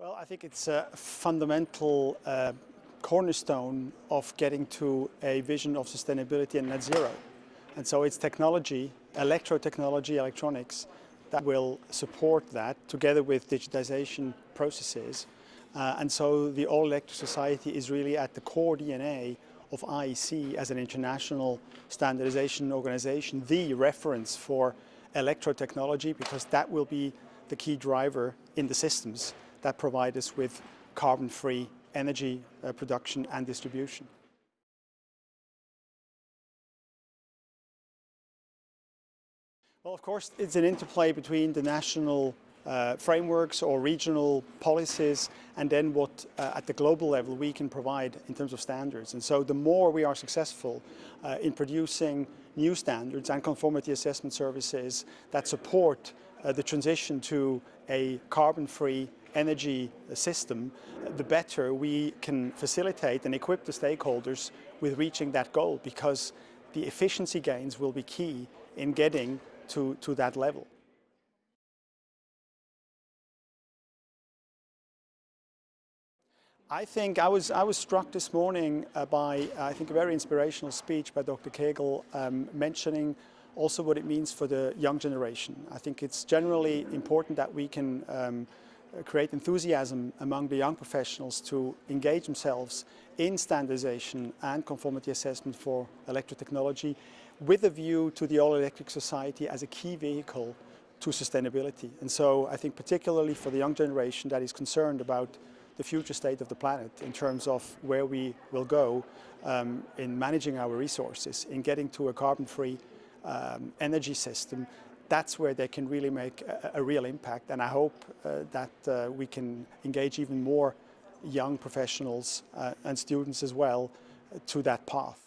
Well, I think it's a fundamental uh, cornerstone of getting to a vision of sustainability and net zero. And so it's technology, electro-technology, electronics, that will support that together with digitization processes. Uh, and so the all-electric society is really at the core DNA of IEC as an international standardization organization, the reference for electro-technology because that will be the key driver in the systems that provide us with carbon-free energy uh, production and distribution. Well, of course, it's an interplay between the national uh, frameworks or regional policies and then what uh, at the global level we can provide in terms of standards. And so the more we are successful uh, in producing new standards and conformity assessment services that support uh, the transition to a carbon-free energy system, the better we can facilitate and equip the stakeholders with reaching that goal because the efficiency gains will be key in getting to, to that level. I think I was, I was struck this morning uh, by, I think, a very inspirational speech by Dr. Kegel um, mentioning also what it means for the young generation. I think it's generally important that we can um, create enthusiasm among the young professionals to engage themselves in standardization and conformity assessment for electrotechnology with a view to the all-electric society as a key vehicle to sustainability. And so I think particularly for the young generation that is concerned about the future state of the planet in terms of where we will go um, in managing our resources, in getting to a carbon-free um, energy system, that's where they can really make a, a real impact. And I hope uh, that uh, we can engage even more young professionals uh, and students as well to that path.